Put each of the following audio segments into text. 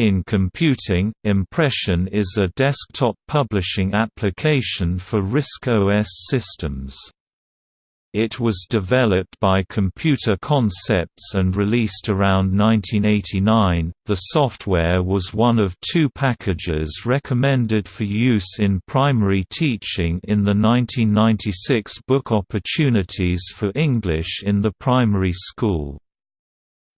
In computing, Impression is a desktop publishing application for RISC OS systems. It was developed by Computer Concepts and released around 1989. The software was one of two packages recommended for use in primary teaching in the 1996 book Opportunities for English in the Primary School.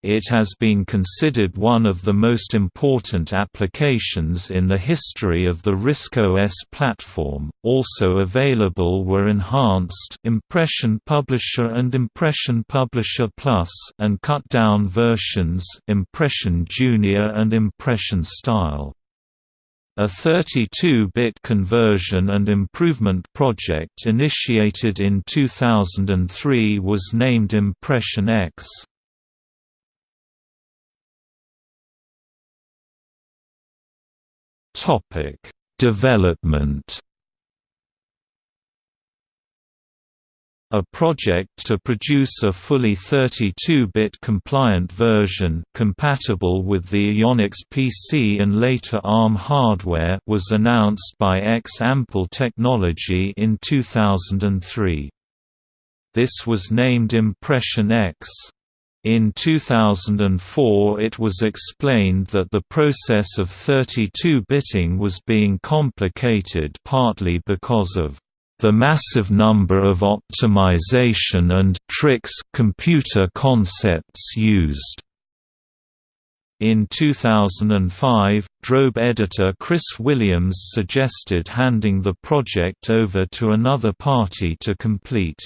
It has been considered one of the most important applications in the history of the RISC-OS platform. Also available were enhanced Impression Publisher and Impression Publisher Plus and cut-down versions Impression Junior and Impression Style. A 32-bit conversion and improvement project initiated in 2003 was named Impression X. Topic: Development. A project to produce a fully 32-bit compliant version compatible with the Iyonix PC and later ARM hardware was announced by X-Ample Technology in 2003. This was named Impression X. In 2004 it was explained that the process of 32-bitting was being complicated partly because of the massive number of optimization and tricks computer concepts used. In 2005, Drobe editor Chris Williams suggested handing the project over to another party to complete.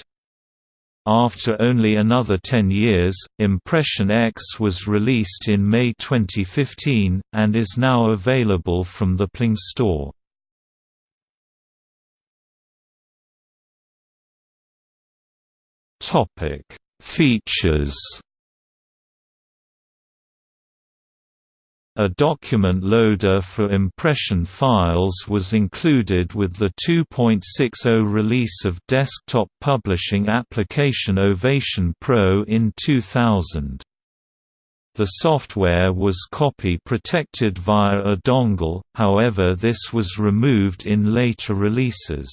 After only another 10 years, Impression X was released in May 2015, and is now available from the Pling store. Features A document loader for impression files was included with the 2.60 release of desktop publishing application Ovation Pro in 2000. The software was copy protected via a dongle, however this was removed in later releases.